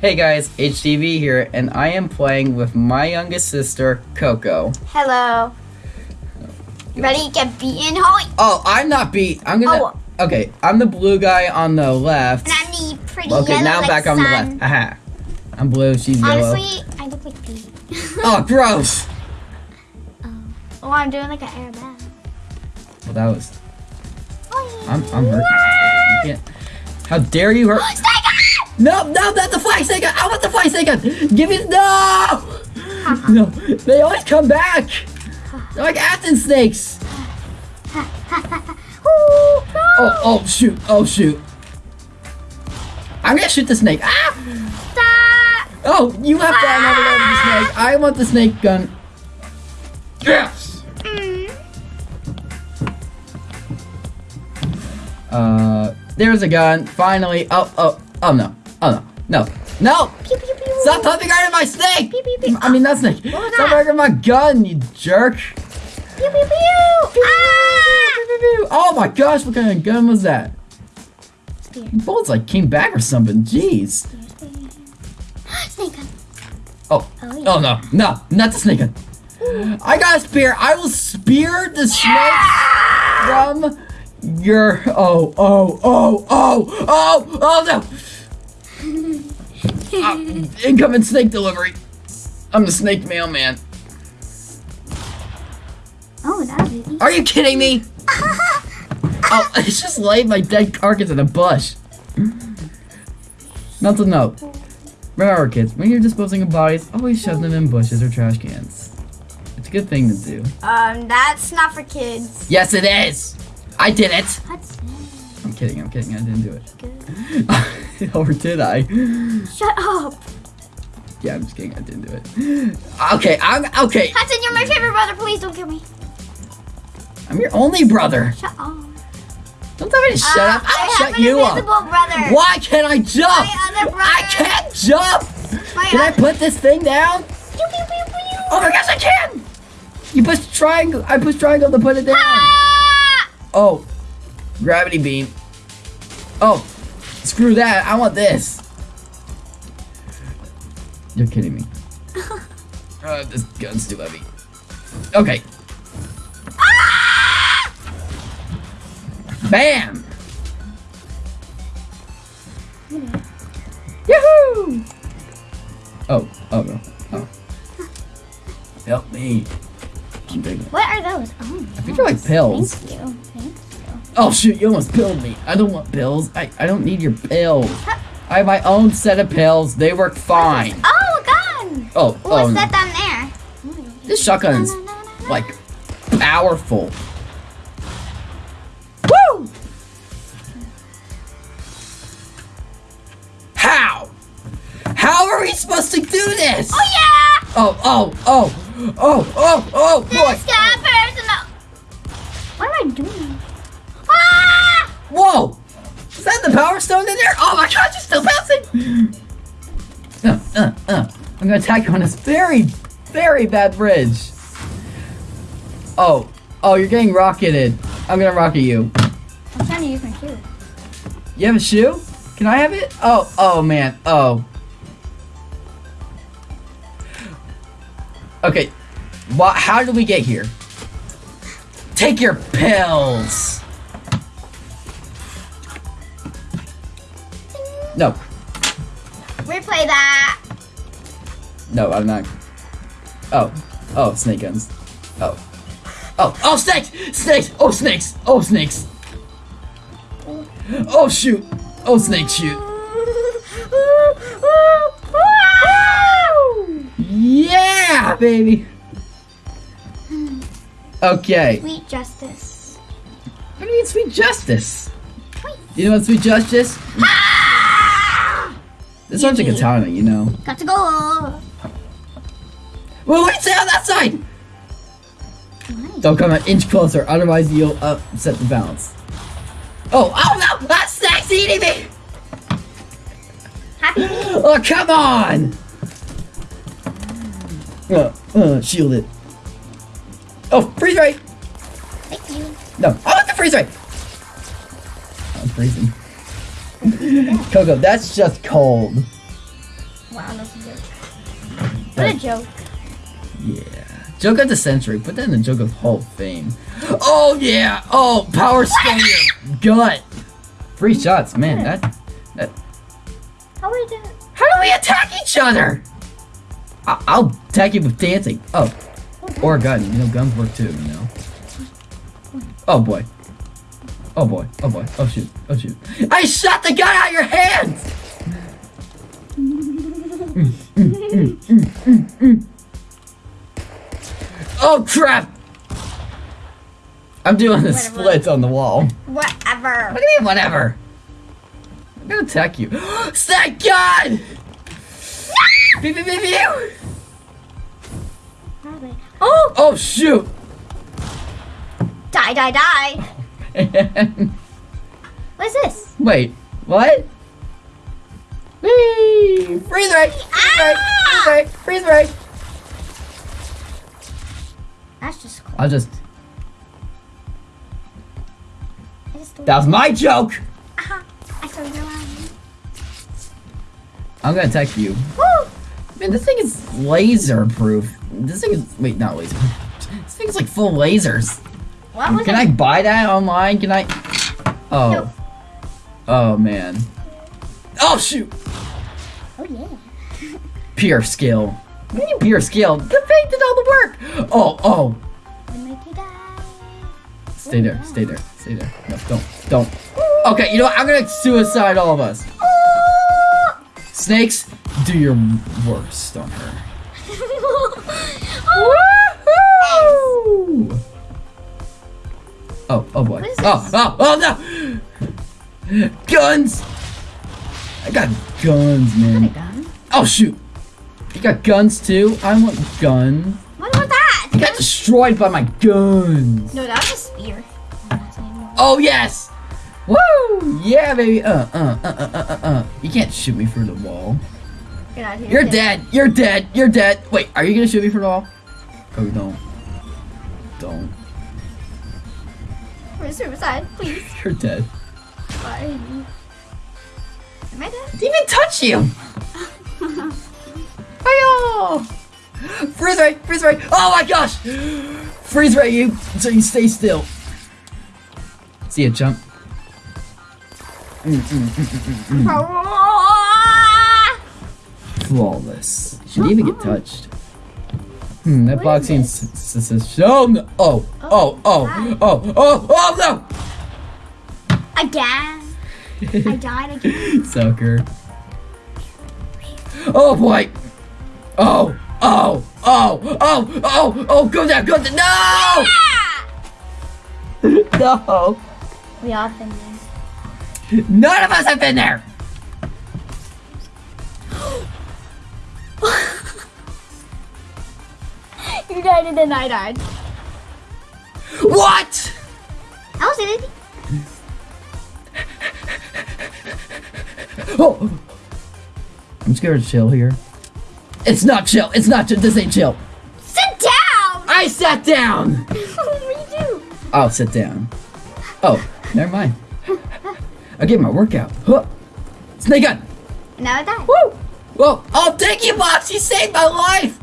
Hey guys, HTV here, and I am playing with my youngest sister, Coco. Hello. Ready to get beaten? Holy. Oh, I'm not beat. I'm gonna. Oh. Okay, I'm the blue guy on the left. And I'm the pretty Okay, yellow now I'm like back on the left. Aha. I'm blue, she's yellow. Honestly, I look like Pete. Oh, gross! Oh. oh, I'm doing like an airbag. Well, that was. I'm, I'm hurt. How dare you hurt? Snake! No, no, not the fly snake! I want the fly snake gun! Give me. No! No, they always come back! They're like Athens snakes! Ooh, no. Oh, oh, shoot, oh, shoot. I'm gonna shoot the snake. Ah! Stop. Oh, you have to another one the snake. I want the snake gun. Yes! Mm. Uh, there's a gun. Finally. Oh, oh, oh no. Oh no. No. No! Pew, pew, pew. Stop right my snake! Pew, pew, pew. I mean, not snake. What was Stop that? working my gun, you jerk. Pew, pew, pew. Ah! Oh my gosh, what kind of gun was that? Spear. Bullets like came back or something. Jeez. Snake gun. Oh. Oh, yeah. Oh no. No, not the snake gun. I got a spear. I will spear the snake from your. Oh, oh, oh, oh, oh, oh no. Ah, incoming snake delivery. I'm the snake mailman. Oh, that was. Are you kidding me? Oh, it's just laid my dead carcass in a bush. Mental note. Remember, kids, when you're disposing of bodies, always shove them in bushes or trash cans. It's a good thing to do. Um, that's not for kids. Yes, it is! I did it! What's I'm kidding, I'm kidding, I didn't do it. or did I? Shut up. Yeah, I'm just kidding, I didn't do it. Okay, I'm okay. Hudson, you're my favorite brother. Please don't kill me. I'm your only brother. Shut up. Don't tell me to shut Uh, up. I'll I shut you up. brother. Why can't I jump? My other brother. I can't jump! My Can I put this thing down? Pew, pew, pew. Oh my gosh, I can! You push triangle. I push triangle to put it down. Ah! Oh, gravity beam. Oh, screw that. I want this. You're kidding me. Uh, this gun's too heavy. Okay. Bam! Yahoo! Oh, oh no. Oh. Help me. What are those? Oh, I think they're like pills. Thank you. Thank you. Oh shoot, you almost pilled me. I don't want pills. I, I don't need your pills. I have my own set of pills. They work fine. Oh, a gun. Oh, What's oh no. that down there? This shotgun is Na, na, na, na. like powerful. Woo! How? How are we supposed to do this? Oh yeah. Oh, oh, oh, oh, oh, oh, boy. Whoa! Is that the power stone in there? Oh my god, you're still bouncing! Uh, uh, uh. I'm gonna attack you on this very, very bad bridge. Oh, oh, you're getting rocketed. I'm gonna rocket you. I'm trying to use my shoe. You have a shoe? Can I have it? Oh, oh man, oh. Okay? How did we get here? Take your pills. No, Replay that. no, I'm not. Oh, oh, snake guns. Oh, oh, oh, snakes, snakes, oh, snakes, oh, snakes. Oh shoot, oh, snake shoot. Yeah, baby. Okay. Sweet justice. What do you mean sweet justice? You know what sweet justice? This one's a Easy. katana, you know. Got to go. Well, wait, stay on that side! Don't come an inch closer, otherwise you'll upset the balance. Oh, oh no! That snake's eating me! Happy. Oh, come on! Uh, uh, shield it. Oh, freeze ray! Thank you. No, I want the freeze ray! I'm freezing. Coco, that's just cold. Wow, that's a joke. What a joke. Yeah. Joke of the century. Put that in the joke of Hall of Fame. Oh yeah. Oh, power your gut. Three shots, man. That. That. How are we did How do we attack each other? I- I'll attack you with dancing. Oh, or a gun. You know, guns work too. You know. Oh boy. Oh boy. Oh boy. Oh shoot. Oh shoot. I shot the gun out of your hands. Mm, mm, mm. Oh crap! I'm doing the Whatever. splits on the wall. Whatever. What do you mean, whatever? I'm gonna attack you. Thank God! Pew, pew, pew, pew. Oh! Oh, shoot! Die, die, die. What's this? Wait, what? Whee! Freeze ray! Freeze ray! Freeze! Ah! Freeze! That's just cool. I'll just. I just That was my joke! Aha. I saw your line. I'm gonna attack you. Woo! Man, this thing is laser proof. This thing is. Wait, not laser. This thing's like full lasers. What was Can I buy that online? Can I? Oh. No. Oh man. Oh shoot! Oh yeah. Pure skill. What do you mean pure skill? The fate did all the work. Oh oh. I make you die. Stay there. Stay there. Stay there. No, don't. Don't. Okay, you know what? I'm gonna suicide all of us. Snakes, do your worst on her. oh. Woohoo! Oh, oh boy. Oh, oh, oh no! Guns! I got guns, man. Got gun. Oh shoot! You got guns too? I want guns. What about that? You got destroyed by my guns. No, that was a spear. Oh yes! Woo! Yeah, baby. Uh, uh, uh, uh, uh, uh, uh. You can't shoot me through the wall. Get out of here. You're dead. You're dead. You're dead. Wait, are you gonna shoot me through the wall? Oh, don't. Don't. Suicide, please. You're dead. Bye. Am I dead? Didn't even touch you. Hiya! Freeze ray! Freeze ray! Oh my gosh! Freeze ray you so you stay still. See ya, jump. Mm, mm, mm. Flawless. He even get touched? Hmm, that What boxing is s- s- s- show no. Oh, oh, oh, oh, oh, oh, Again. I died again. Sucker. Oh boy! Oh! Oh! Oh! Oh! Oh! Oh! Go down! Go down! No! Ah! No! We all been there. None of us have been there! You died and then I died. What? I was in it. Oh! I'm scared to chill here. It's not chill. It's not chill. This ain't chill. Sit down! I sat down! what do you do? I'll sit down. Oh, never mind. I get my workout. Huh. Snake gun! Now I died. Woo! Whoa! Oh, thank you, box! You saved my life!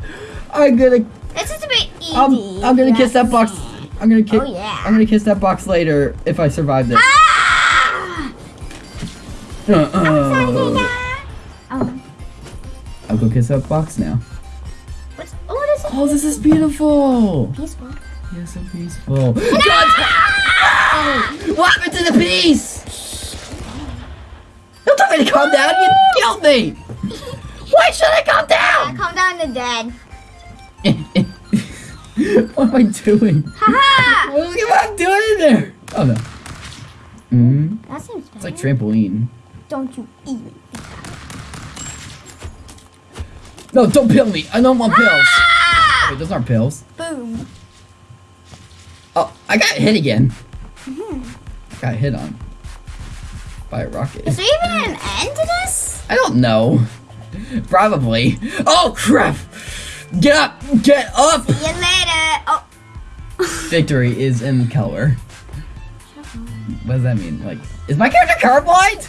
I'm gonna This is a bit easy. I'm, I'm gonna kiss that box. I'm gonna kiss. Oh, yeah. I'm gonna kiss that box later if I survive this. Ah! Uh-uh. Oh, I'll go kiss that box now. what's, oh, what is? Oh, this is beautiful. Peaceful. Yes, so peaceful. God! What happened to the peace? Don't tell me to calm down. You killed me. Why should I calm down? Yeah, down? calm down the dead. what am I doing? Haha! Look at what I'm doing in there. Oh no. Mm, that seems bad. it's like trampoline. Don't you even. No, don't pill me. I don't want pills. Ah! Wait, those aren't pills. Boom. Oh, I got hit again. Got hit on by a rocket. Is there even an end to this? I don't know. Probably. Oh crap! Get up! Get up! See you later. Oh. Victory is in color. What does that mean? Like, is my character colorblind?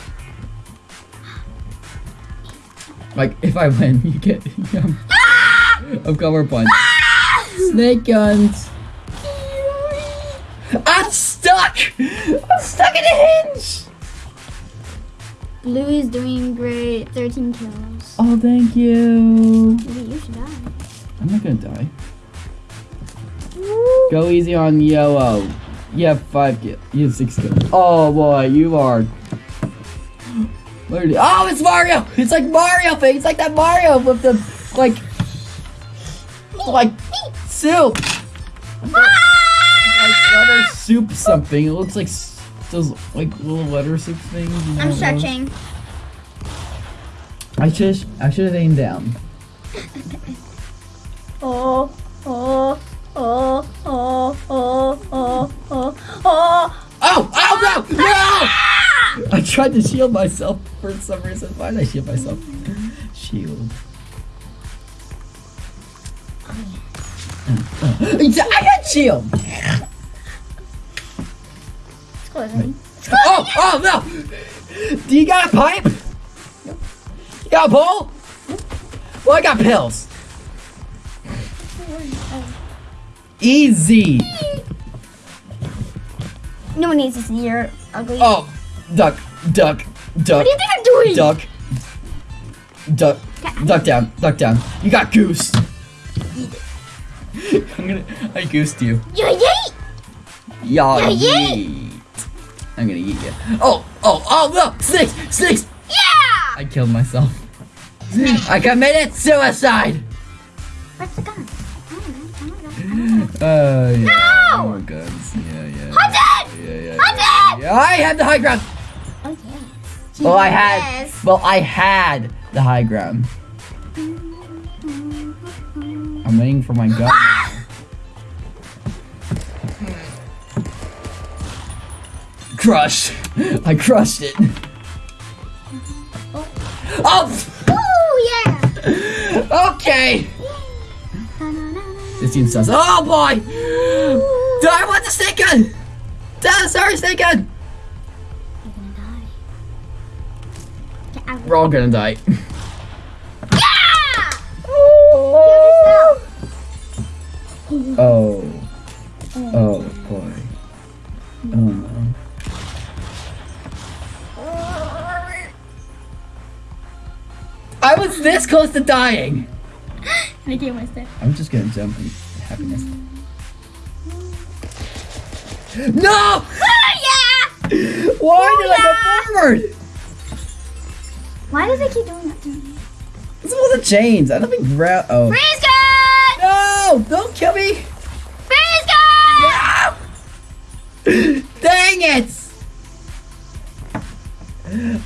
Like if I win, you get. I'm, Ah! I'm cover punch. Snake guns. I'm stuck. I'm stuck in a hinge. Blue is doing great. 13 kills. Oh, thank you. Maybe you should die. I'm not gonna die. Go easy on yellow. You have five kills. You have six kills. Oh boy, you are. Literally. Oh, it's Mario! It's like Mario thing. It's like that Mario with the like, like soup. Like letter soup something. It looks like those like little letter soup things. you know I'm stretching. I should I should have aimed down. Oh, oh, oh, oh, oh, oh, oh, oh. Oh! Oh no! No! I tried to shield myself for some reason. Why did I shield myself? Shield. I got shield. It's closing. Oh! Oh no! Do you got a pipe? You got a bowl? Well, I got pills. Easy. No one needs to see your ugly. Oh, duck, duck, duck. What do you think I'm doing? Duck. Duck. Duck down. Duck down. You got goose. I'm gonna. I goosed you. Yeah! Y'all Yeah, yeah. yeet. I'm gonna eat you. Oh, oh, oh no! Snakes! Snakes! Yeah! I killed myself. I committed suicide! Uh, yeah. No! Oh, guns. Yeah, yeah. Hunted! Yeah, yeah. Hunted! Yeah, I had the high ground. Oh, yeah. Well, I had. Well, I had the high ground. I'm waiting for my gun. Crush! I crushed it. Oh! Oh, yeah! Okay! This seems sus. Oh boy! Do I want the snake gun? Ah, sorry, snake gun! You're gonna die. Get out. We're all gonna die. Yeah! Oh. Oh boy. Oh no. I was this close to dying! I kill myself. I'm just gonna jump in happiness. No! Ah, yeah! Why did I go forward? Why does it keep doing that to me? This was the chains. I don't think ra- Oh. Freeze! No! Don't kill me! Freeze! No! Dang it!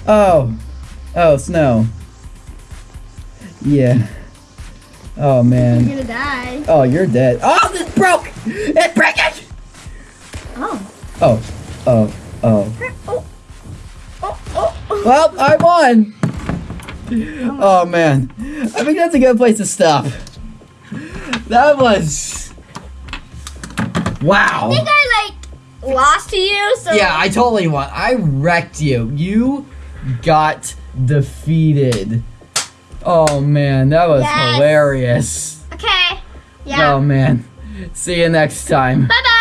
Oh. Oh, snow. Yeah. Oh, You're man. gonna die. Oh, you're dead. Oh, this broke! It broke Oh. Oh. Oh. Oh. Oh. Oh, oh, oh. Well, I won! Oh. oh, man. I think that's a good place to stop. That was... Wow. I think I like lost to you, so Yeah, I totally won. I wrecked you. You got defeated. Oh man, that was Yes. hilarious. Okay. Yeah. Oh man. See you next time. Bye bye.